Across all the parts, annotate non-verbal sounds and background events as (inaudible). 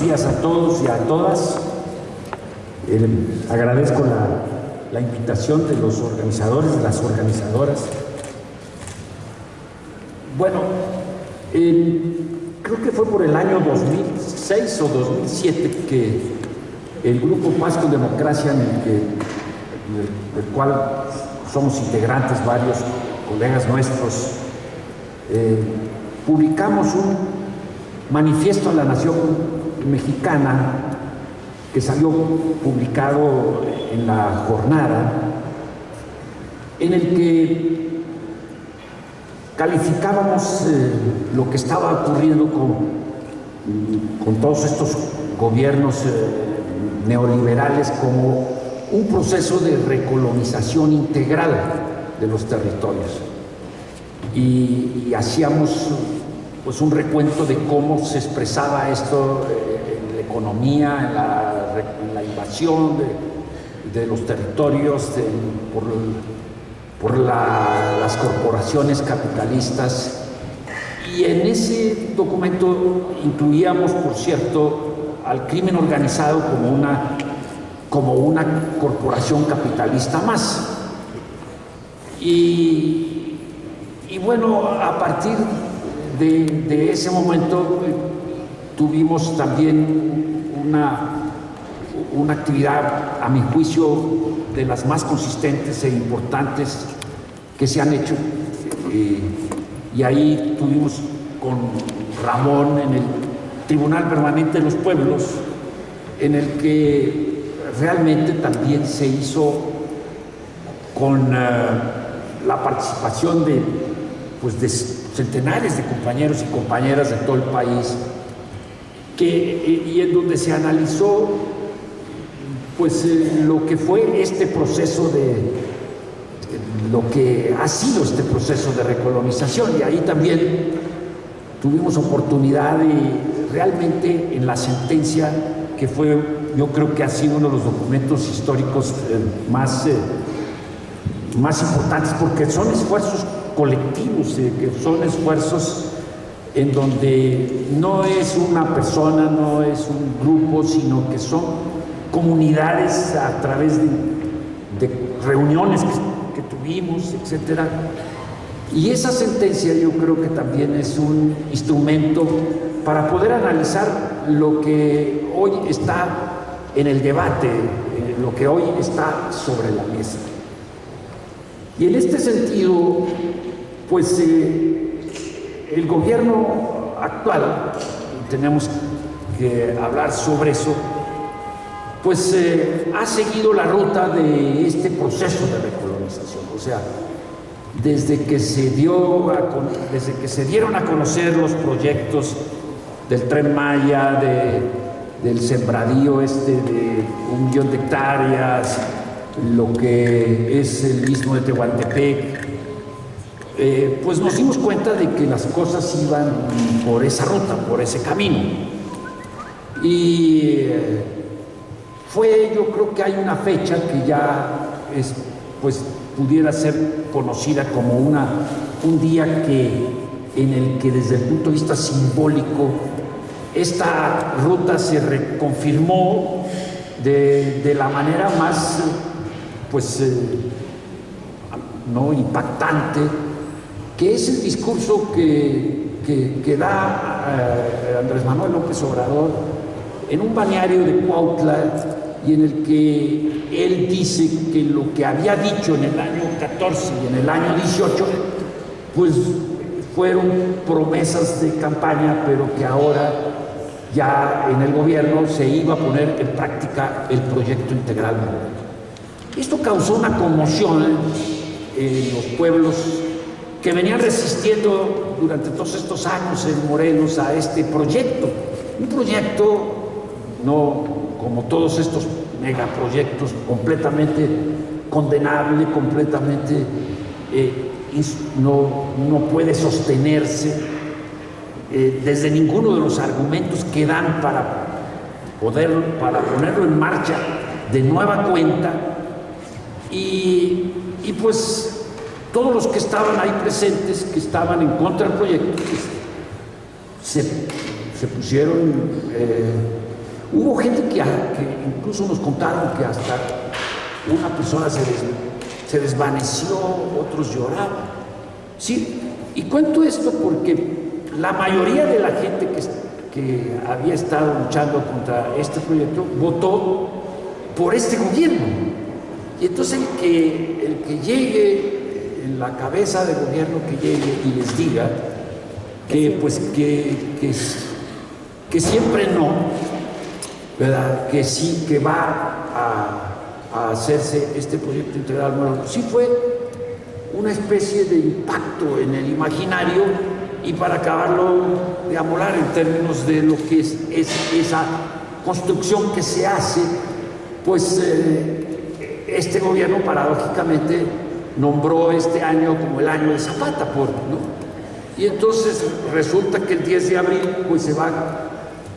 días a todos y a todas. Eh, agradezco la, invitación de los organizadores, de las organizadoras. Bueno, eh, creo que fue por el año 2006 o 2007 que el grupo Paz Democracia, en el, del cual somos integrantes varios colegas nuestros, eh, publicamos un manifiesto a la nación mexicana que salió publicado en la jornada, en el que calificábamos eh, lo que estaba ocurriendo con, con todos estos gobiernos eh, neoliberales como un proceso de recolonización integral de los territorios. Y, y hacíamos pues un recuento de cómo se expresaba esto en la economía, en la, invasión de, los territorios, por, las corporaciones capitalistas. Y en ese documento incluíamos, por cierto, al crimen organizado como una, corporación capitalista más. Y, bueno, a partir de, ese momento tuvimos también una, una actividad, a mi juicio, de las más consistentes e importantes que se han hecho. Eh, y ahí tuvimos con Ramón en el Tribunal Permanente de los Pueblos, en el que realmente también se hizo con eh, la participación de, pues, de centenares de compañeros y compañeras de todo el país, que, y en donde se analizó pues eh, lo que fue este proceso de, lo que ha sido este proceso de recolonización. Y ahí también tuvimos oportunidad de realmente en la sentencia que fue yo creo que ha sido uno de los documentos históricos eh, más, eh, más importantes porque son esfuerzos colectivos, eh, que son esfuerzos en donde no es una persona, no es un grupo, sino que son comunidades a través de, reuniones que, tuvimos, etc. Y esa sentencia yo creo que también es un instrumento para poder analizar lo que hoy está en el debate, eh, lo que hoy está sobre la mesa. Y en este sentido, pues eh, el gobierno actual, tenemos que hablar sobre eso, pues eh, ha seguido la ruta de este proceso de recolonización. O sea, desde que se dio desde que se dieron a conocer los proyectos del Tren Maya, del sembradío este de un millón de hectáreas, lo que es el mismo de Tehuantepec, eh, pues nos dimos cuenta de que las cosas iban por esa ruta, por ese camino. Y eh, fue, yo creo que hay una fecha que ya es, pues, pudiera ser conocida como una, un día que, en el que desde el punto de vista simbólico esta ruta se reconfirmó de, la manera más pues, eh, no impactante que es el discurso que, que, da eh, Andrés Manuel López Obrador en un balneario de Cuautla y en el que él dice que lo que había dicho en el año 14 y en el año 18, pues fueron promesas de campaña, pero que ahora ya en el gobierno se iba a poner en práctica el proyecto integral. Esto causó una conmoción en los pueblos que venían resistiendo durante todos estos años en Morelos a este proyecto. Un proyecto, no como todos estos megaproyectos, completamente condenable, completamente eh, no, no, puede sostenerse eh, desde ninguno de los argumentos que dan para poder, para ponerlo en marcha de nueva cuenta y, y pues todos los que estaban ahí presentes, que estaban en contra del proyecto, pues, se, pusieron eh, Hubo gente que, incluso nos contaron que hasta una persona se, se desvaneció, otros lloraban. Sí, y cuento esto porque la mayoría de la gente que, que había estado luchando contra este proyecto votó por este gobierno. Y entonces el que, el que llegue la cabeza del gobierno que llegue y les diga que pues que, que, siempre no, ¿verdad? Que sí, que va a, a hacerse este proyecto integral. Bueno, sí fue una especie de impacto en el imaginario y para acabarlo de amolar en términos de lo que es, esa construcción que se hace, pues eh, este gobierno paradójicamente nombró este año como el año de Zapata, ¿no? Y entonces resulta que el 10 de abril pues se va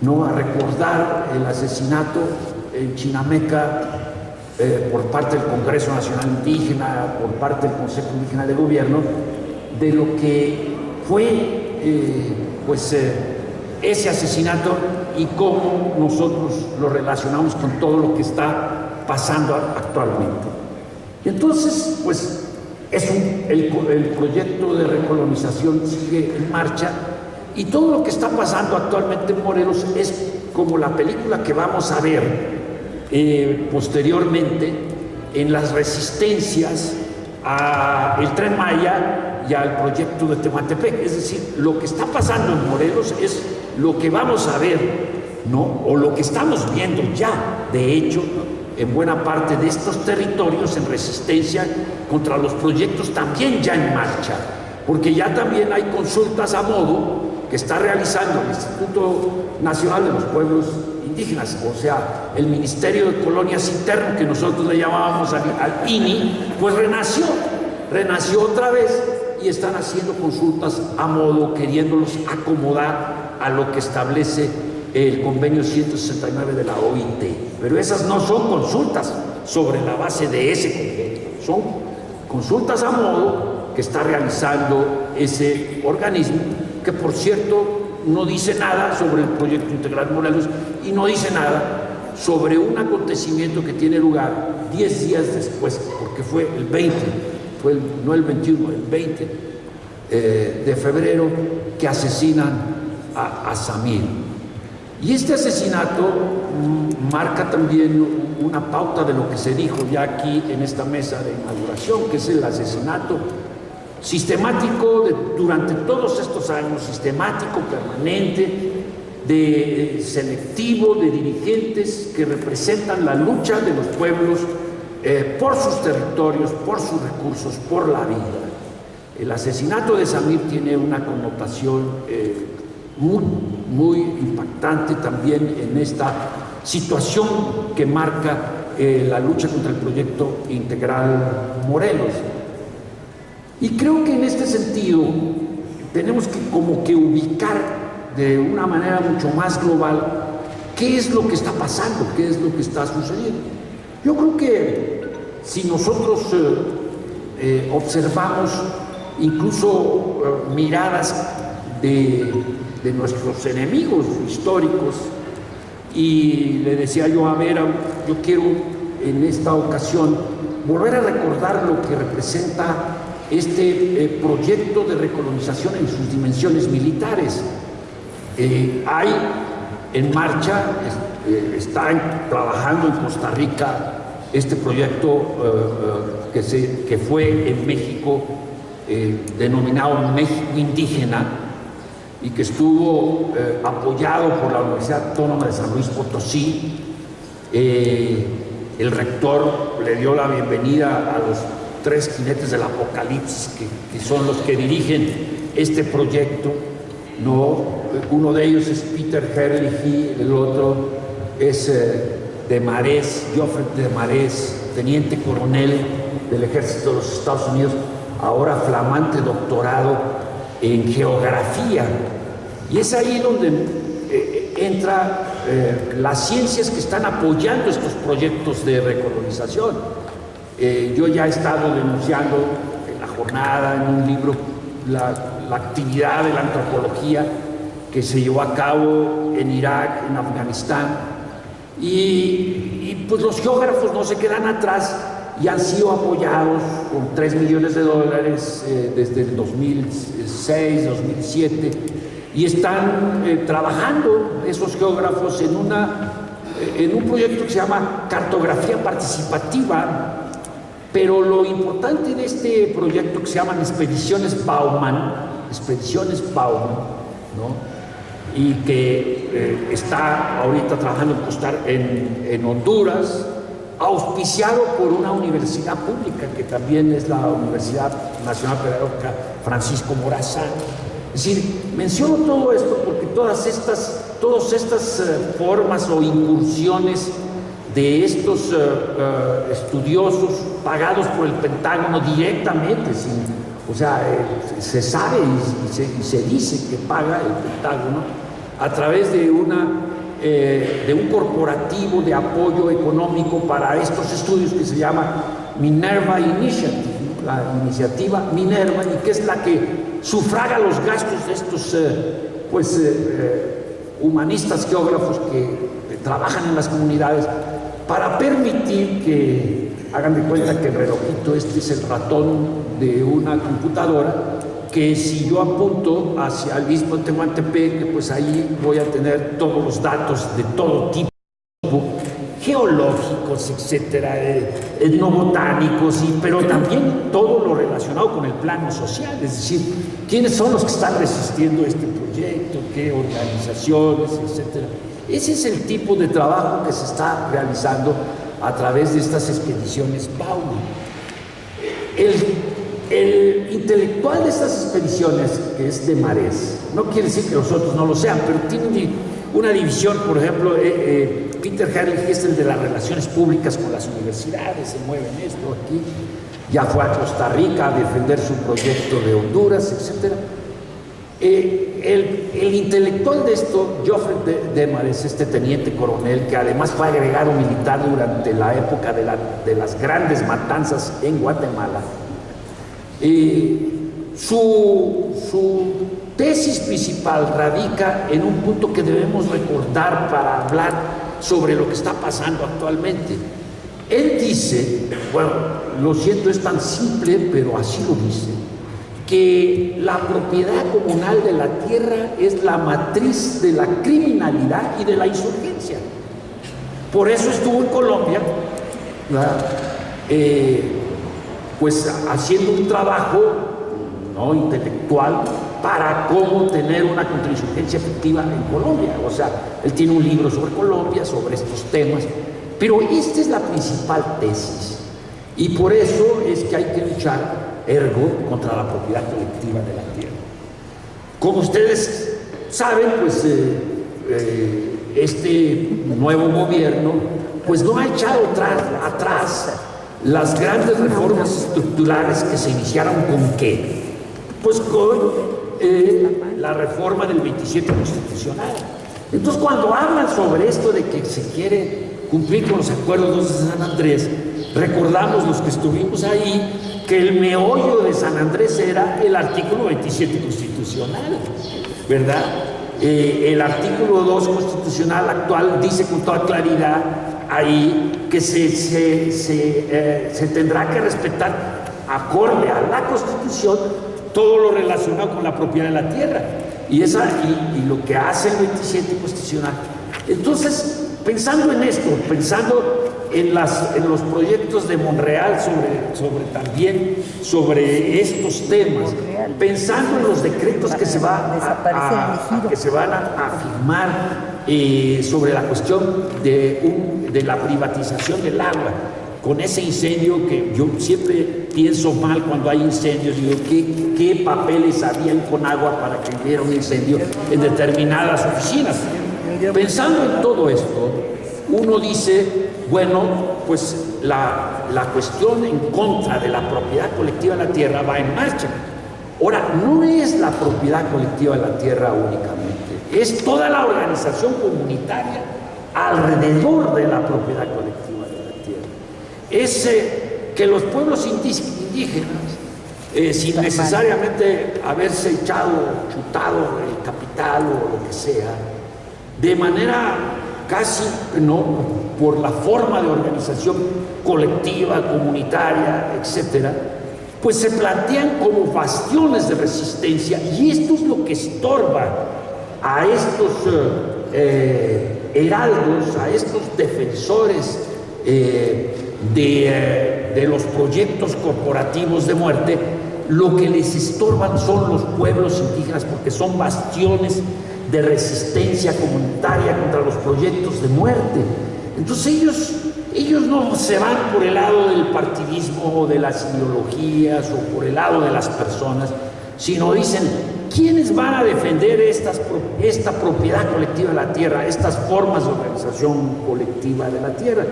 ¿no? a recordar el asesinato en Chinameca eh, por parte del Congreso Nacional Indígena, por parte del Consejo Indígena de Gobierno, de lo que fue eh, pues, eh, ese asesinato y cómo nosotros lo relacionamos con todo lo que está pasando actualmente. Y entonces, pues, es el, proyecto de recolonización sigue en marcha y todo lo que está pasando actualmente en Morelos es como la película que vamos a ver eh, posteriormente en las resistencias al Tren Maya y al proyecto de Tematepec. Es decir, lo que está pasando en Morelos es lo que vamos a ver, ¿no? O lo que estamos viendo ya, de hecho, en buena parte de estos territorios en resistencia contra los proyectos también ya en marcha, porque ya también hay consultas a modo que está realizando el Instituto Nacional de los Pueblos indígenas, o sea, el Ministerio de Colonias Internas, que nosotros le llamábamos al, INI, pues renació, renació otra vez y están haciendo consultas a modo, queriéndolos acomodar a lo que establece el convenio 169 de la OIT. Pero esas no son consultas sobre la base de ese convenio, son consultas a modo que está realizando ese organismo, que por cierto no dice nada sobre el proyecto integral Morelos y no dice nada sobre un acontecimiento que tiene lugar 10 días después, porque fue el 20, fue no el 21, el 20 eh, de febrero, que asesinan a, Samir. Y este asesinato mm, marca también una pauta de lo que se dijo ya aquí en esta mesa de inauguración, que es el asesinato sistemático durante todos estos años, sistemático, permanente, de selectivo, de dirigentes que representan la lucha de los pueblos eh, por sus territorios, por sus recursos, por la vida. El asesinato de Samir tiene una connotación eh, muy, muy impactante también en esta situación que marca eh, la lucha contra el proyecto integral Morelos. Y creo que en este sentido tenemos que como que ubicar de una manera mucho más global qué es lo que está pasando, qué es lo que está sucediendo. Yo creo que si nosotros eh, eh, observamos incluso miradas de, de, nuestros enemigos históricos, y le decía yo a Vera, yo quiero en esta ocasión volver a recordar lo que representa este eh, proyecto de recolonización en sus dimensiones militares. Eh, hay en marcha, eh, está trabajando en Costa Rica este proyecto que, se, que fue en México denominado México Indígena y que estuvo apoyado por la Universidad Autónoma de San Luis Potosí. el rector le dio la bienvenida a los tres jinetes del apocalipsis que, son los que dirigen este proyecto. No, uno de ellos es Peter Herlihy, el otro es eh, de Marés, Geoffrey de Marés, teniente coronel del ejército de los Estados Unidos, ahora flamante doctorado en geografía. Y es ahí donde eh, entra eh, las ciencias que están apoyando estos proyectos de recolonización eh, yo ya he estado denunciando en la jornada, en un libro, la, actividad de la antropología que se llevó a cabo en Irak, en Afganistán, Y, pues los geógrafos no se quedan atrás y han sido apoyados con 3 millones de dólares eh, desde el 2006, 2007 y están eh, trabajando esos geógrafos en, una, eh, en un proyecto que se llama cartografía participativa pero lo importante de este proyecto que se llaman Expediciones Bauman, Expediciones Bauman, ¿no? y que eh, está ahorita trabajando en, en, Honduras, auspiciado por una universidad pública que también es la Universidad Nacional Pedagógica Francisco Morazán. Es decir, menciono todo esto porque todas estas, todas estas eh, formas o incursiones de estos eh, eh, estudiosos pagados por el Pentágono directamente, o sea, se sabe y, se, dice que paga el Pentágono a través de, una, de un corporativo de apoyo económico para estos estudios que se llama Minerva Initiative, la iniciativa Minerva, y que es la que sufraga los gastos de estos pues, humanistas geógrafos que trabajan en las comunidades para permitir que hagan de cuenta que el relojito este es el ratón de una computadora que si yo apunto hacia el mismo Tehuantepec, pues ahí voy a tener todos los datos de todo tipo, geológicos, etcétera, etnobotánicos, y, pero también todo lo relacionado con el plano social, es decir, quiénes son los que están resistiendo este proyecto, qué organizaciones, etcétera. Ese es el tipo de trabajo que se está realizando a través de estas expediciones Bauman. El, intelectual de estas expediciones, que es de Marés, no quiere decir que los otros no lo sean, pero tiene una división, por ejemplo, eh, eh, Peter Herrlich es el de las relaciones públicas con las universidades, se mueve en esto aquí, ya fue a Costa Rica a defender su proyecto de Honduras, etc. Eh, el, intelectual de esto, Geoffrey Demares, este teniente coronel, que además fue agregado militar durante la época de, las grandes matanzas en Guatemala, eh, su, su tesis principal radica en un punto que debemos recordar para hablar sobre lo que está pasando actualmente. Él dice, bueno, lo siento, es tan simple, pero así lo dice, que la propiedad comunal de la tierra es la matriz de la criminalidad y de la insurgencia. Por eso estuvo en Colombia, eh, pues haciendo un trabajo ¿no? intelectual para cómo tener una contrainsurgencia efectiva en Colombia. O sea, él tiene un libro sobre Colombia, sobre estos temas, pero esta es la principal tesis. Y por eso es que hay que luchar ergo contra la propiedad colectiva de la tierra. Como ustedes saben, pues eh, eh, este nuevo gobierno pues no ha echado atrás, las grandes reformas estructurales que se iniciaron con qué? Pues con eh, la reforma del 27 constitucional. Entonces cuando hablan sobre esto de que se quiere cumplir con los acuerdos de San Andrés, recordamos los que estuvimos ahí que el meollo de San Andrés era el artículo 27 constitucional, ¿verdad? Eh, el artículo 2 constitucional actual dice con toda claridad ahí que se, se, se, eh, se tendrá que respetar acorde a la constitución todo lo relacionado con la propiedad de la tierra. Y, esa, y, y lo que hace el 27 constitucional. Entonces, pensando en esto, pensando en, las, en los proyectos de Monreal sobre, sobre también sobre estos temas, pensando en los decretos que se, va a, que se van a, firmar sobre la cuestión de, de la privatización del agua, con ese incendio que yo siempre pienso mal cuando hay incendios, digo, ¿qué, qué papeles habían con agua para que hubiera un incendio en determinadas oficinas? Pensando en todo esto, uno dice, bueno, pues la, cuestión en contra de la propiedad colectiva de la tierra va en marcha. Ahora, no es la propiedad colectiva de la tierra únicamente, es toda la organización comunitaria alrededor de la propiedad colectiva de la tierra. Es eh, que los pueblos indígenas, eh, sin necesariamente haberse echado, chutado el capital o lo que sea, de manera casi no por la forma de organización colectiva, comunitaria, etcétera, pues se plantean como bastiones de resistencia y esto es lo que estorba a estos eh, heraldos, a estos defensores eh, de, eh, de los proyectos corporativos de muerte, lo que les estorban son los pueblos indígenas porque son bastiones de resistencia comunitaria contra los proyectos de muerte. Entonces ellos, ellos no se van por el lado del partidismo o de las ideologías o por el lado de las personas, sino dicen, ¿quiénes van a defender estas, esta propiedad colectiva de la tierra, estas formas de organización colectiva de la tierra?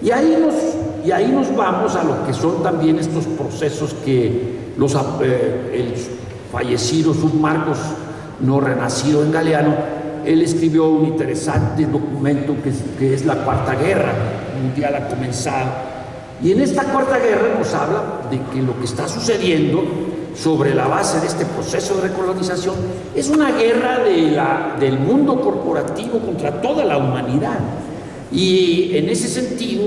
Y ahí nos, y ahí nos vamos a lo que son también estos procesos que los, eh, el fallecido Submarcos no renacido en Galeano, él escribió un interesante documento que es, que es la Cuarta Guerra Mundial ha comenzado. Y en esta Cuarta Guerra nos habla de que lo que está sucediendo sobre la base de este proceso de recolonización es una guerra del mundo corporativo contra toda la humanidad. Y en ese sentido,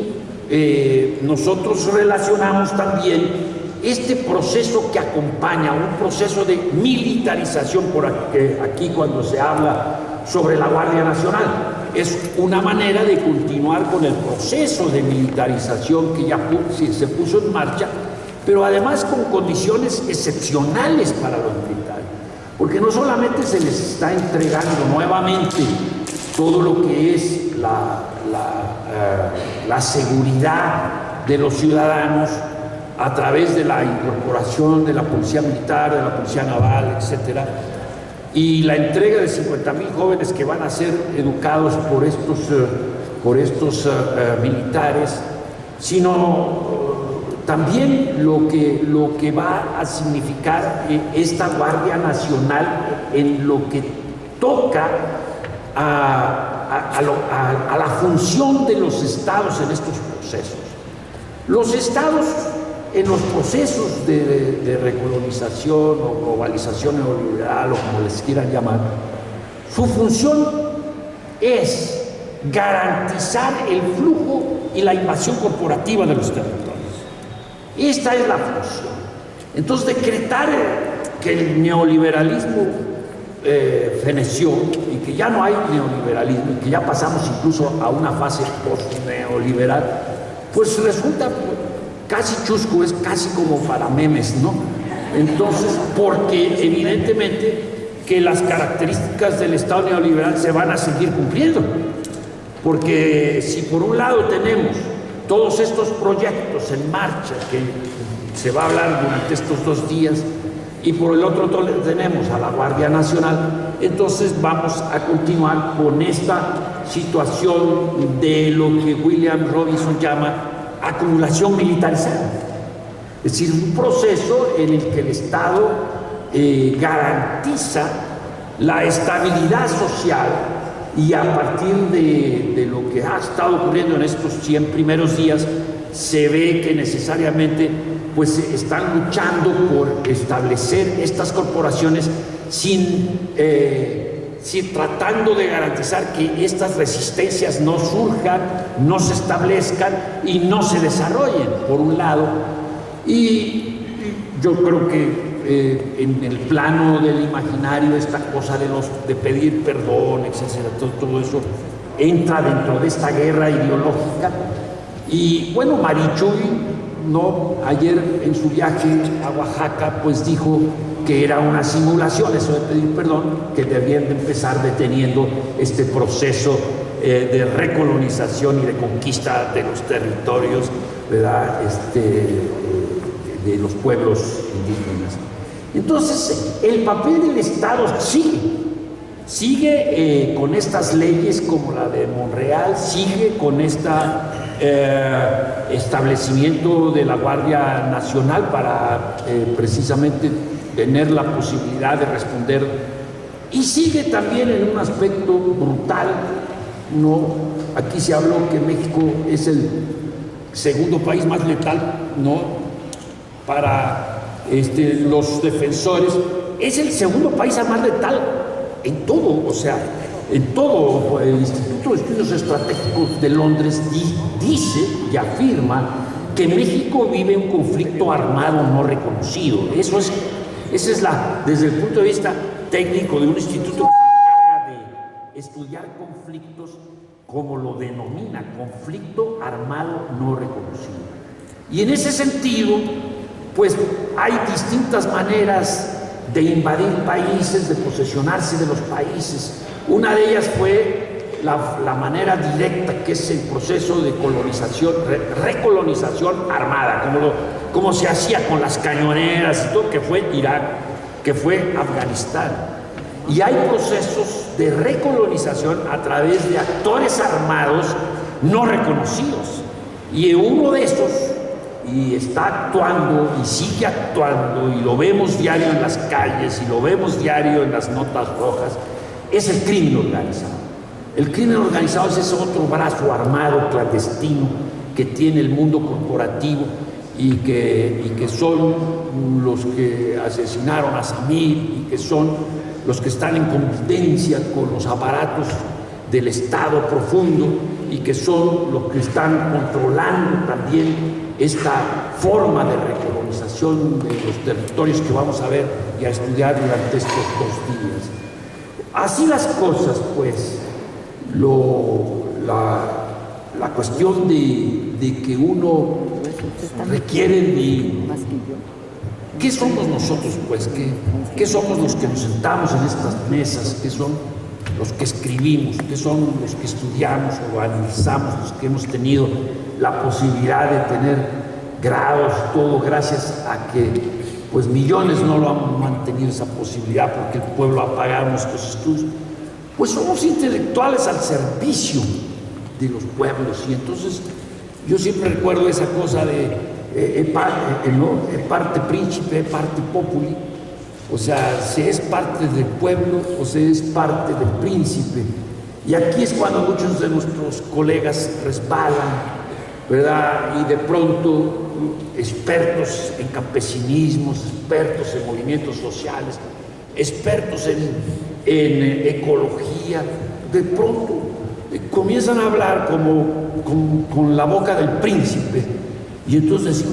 eh, nosotros relacionamos también este proceso que acompaña, un proceso de militarización, por aquí cuando se habla sobre la Guardia Nacional, es una manera de continuar con el proceso de militarización que ya se puso en marcha, pero además con condiciones excepcionales para los militares, porque no solamente se les está entregando nuevamente todo lo que es la, eh, la seguridad de los ciudadanos, a través de la incorporación de la policía militar, de la policía naval, etcétera, y la entrega de 50 mil jóvenes que van a ser educados por estos, eh, por estos eh, militares, sino también lo que, lo que va a significar esta Guardia Nacional en lo que toca a, a la función de los estados en estos procesos. Los estados en los procesos de, recolonización o globalización neoliberal o como les quieran llamar, su función es garantizar el flujo y la invasión corporativa de los territorios. Esta es la función. Entonces, decretar que el neoliberalismo eh, feneció y que ya no hay neoliberalismo y que ya pasamos incluso a una fase post-neoliberal, pues resulta casi chusco, es casi como para memes, ¿no? Entonces, porque evidentemente que las características del Estado neoliberal se van a seguir cumpliendo. Porque si por un lado tenemos todos estos proyectos en marcha que se va a hablar durante estos dos días, y por el otro tenemos a la Guardia Nacional, entonces vamos a continuar con esta situación de lo que William Robinson llama acumulación militarizada. Es decir, un proceso en el que el Estado eh, garantiza la estabilidad social y a partir de, de, lo que ha estado ocurriendo en estos 100 primeros días, se ve que necesariamente pues están luchando por establecer estas corporaciones sin eh, tratando de garantizar que estas resistencias no surjan, no se establezcan y no se desarrollen, por un lado. Y yo creo que eh, en el plano del imaginario esta cosa de, los, de pedir perdón, etcétera, todo eso entra dentro de esta guerra ideológica. Y bueno, Marichuy, no, ayer en su viaje a Oaxaca, pues dijo que era una simulación, eso de pedir perdón, que debían de empezar deteniendo este proceso eh, de recolonización y de conquista de los territorios Este, eh, de los pueblos indígenas. Entonces, el papel del Estado sigue, sigue eh, con estas leyes como la de Monreal, sigue con este establecimiento de la Guardia Nacional para precisamente tener la posibilidad de responder. Y sigue también en un aspecto brutal, ¿no? Aquí se habló que México es el segundo país más letal, ¿no? Para este, los defensores. Es el segundo país más letal en todo, o sea, en todo el Instituto de Estudios Estratégicos de Londres dice y afirma que México vive un conflicto armado no reconocido. Eso es, esa es la, desde el punto de vista técnico de un instituto que se encarga de estudiar conflictos como lo denomina, conflicto armado no reconocido. Y en ese sentido, pues hay distintas maneras de invadir países, de posesionarse de los países. Una de ellas fue la, manera directa, que es el proceso de colonización, recolonización armada, como, como se hacía con las cañoneras y todo, que fue Irak, que fue Afganistán. Y hay procesos de recolonización a través de actores armados no reconocidos. Y uno de estos y está actuando y sigue actuando y lo vemos diario en las calles y lo vemos diario en las notas rojas, es el crimen organizado. El crimen organizado es ese otro brazo armado, clandestino, que tiene el mundo corporativo y que, y que son los que asesinaron a Samir y que son los que están en convivencia con los aparatos del Estado profundo y que son los que están controlando también esta forma de recolonización de los territorios que vamos a ver y a estudiar durante estos dos días. Así las cosas, pues, lo, la, cuestión de, de, que uno requiere de... ¿Qué somos nosotros, pues? ¿Qué, ¿Qué somos los que nos sentamos en estas mesas? ¿Qué son los que escribimos? ¿Qué son los que estudiamos o analizamos, los que hemos tenido la posibilidad de tener grados, todo gracias a que pues millones no lo han mantenido esa posibilidad porque el pueblo ha pagado nuestros estudios. Pues somos intelectuales al servicio de los pueblos y entonces yo siempre recuerdo esa cosa de eh, eh, eh, parte príncipe, parte populi, o sea, se es parte del pueblo o se es parte del príncipe. Y aquí es cuando muchos de nuestros colegas resbalan ¿verdad? Y de pronto expertos en campesinismos, expertos en movimientos sociales, expertos en, en ecología, de pronto eh, comienzan a hablar como, con, la boca del príncipe. Y entonces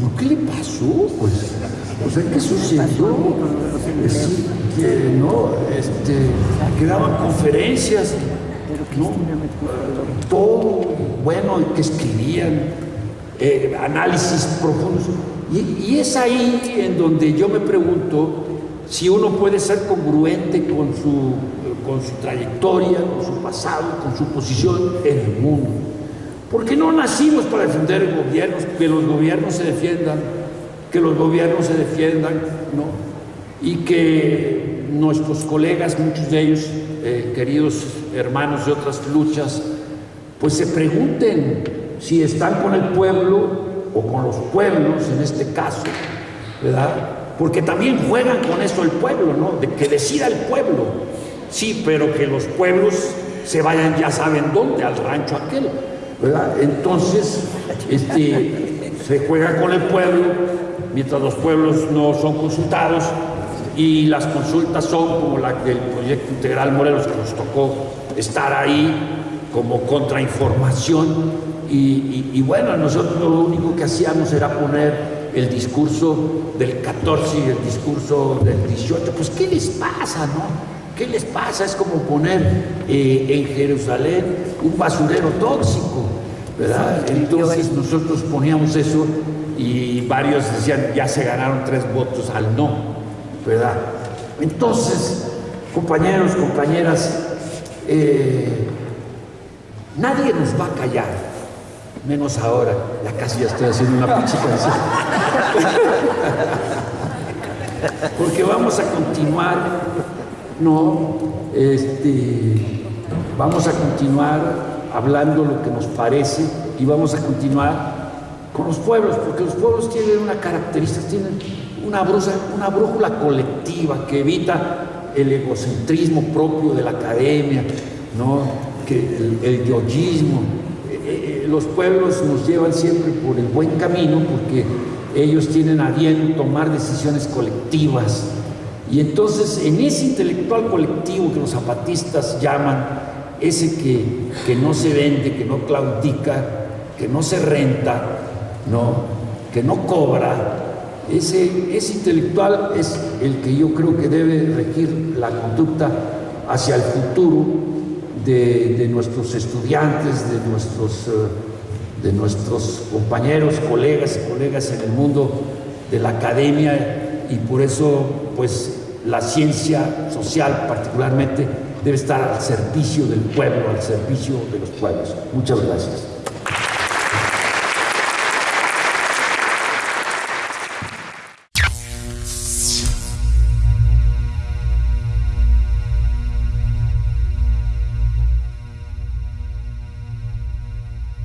¿por qué le pasó? Pues, o sea, ¿qué sucedió? Es que, ¿no? Este, que daban conferencias todo bueno que escribían, eh, análisis profundos. Y, es ahí en donde yo me pregunto si uno puede ser congruente con su, con su trayectoria, con su pasado, con su posición en el mundo. Porque no nacimos para defender gobiernos, que los gobiernos se defiendan, que los gobiernos se defiendan, ¿no? Y que nuestros colegas, muchos de ellos, eh, queridos hermanos de otras luchas, pues se pregunten si están con el pueblo o con los pueblos en este caso, ¿verdad? Porque también juegan con eso el pueblo, ¿no? De que decida el pueblo. Sí, pero que los pueblos se vayan ya saben dónde, al rancho aquel, ¿verdad? Entonces, este, se juega con el pueblo, mientras los pueblos no son consultados, y las consultas son como la del proyecto integral Morelos que nos tocó estar ahí como contrainformación y, bueno, nosotros lo único que hacíamos era poner el discurso del 14 y el discurso del 18, pues ¿qué les pasa, no? ¿Qué les pasa? Es como poner eh, en Jerusalén un basurero tóxico, ¿verdad? Entonces nosotros poníamos eso y varios decían, ya se ganaron tres votos al no. ¿verdad? Entonces, compañeros, compañeras, eh, nadie nos va a callar, menos ahora, ya casi ya estoy haciendo una pinche (laughs) Porque vamos a continuar, no, este, vamos a continuar hablando lo que nos parece y vamos a continuar con los pueblos, porque los pueblos tienen una característica, tienen una, brújula colectiva que evita el egocentrismo propio de la academia, ¿no? que el, el yoyismo. Eh, eh, los pueblos nos llevan siempre por el buen camino porque ellos tienen a bien tomar decisiones colectivas Y entonces en ese intelectual colectivo que los zapatistas llaman, ese que, que no se vende, que no claudica, que no se renta, ¿no? que no cobra, ese, ese intelectual es el que yo creo que debe regir la conducta hacia el futuro de, de nuestros estudiantes, de nuestros, eh, de nuestros compañeros, colegas y colegas en el mundo de la academia y por eso pues la ciencia social particularmente debe estar al servicio del pueblo, al servicio de los pueblos. Muchas gracias.